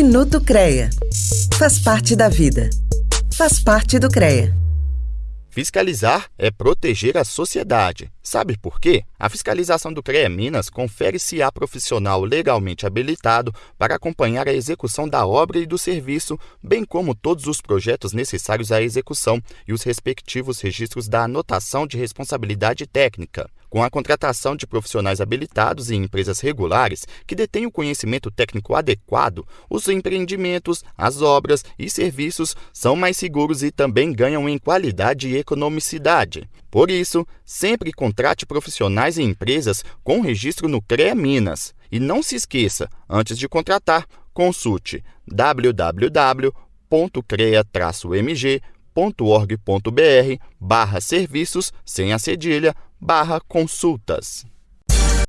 Minuto CREA. Faz parte da vida. Faz parte do CREA. Fiscalizar é proteger a sociedade. Sabe por quê? A fiscalização do CREA Minas confere se há profissional legalmente habilitado para acompanhar a execução da obra e do serviço, bem como todos os projetos necessários à execução e os respectivos registros da anotação de responsabilidade técnica. Com a contratação de profissionais habilitados e empresas regulares que detêm o conhecimento técnico adequado, os empreendimentos, as obras e serviços são mais seguros e também ganham em qualidade e economicidade. Por isso, sempre contrate profissionais e empresas com registro no CREA Minas. E não se esqueça, antes de contratar, consulte www.crea-mg.org.br barra serviços sem a cedilha barra consultas.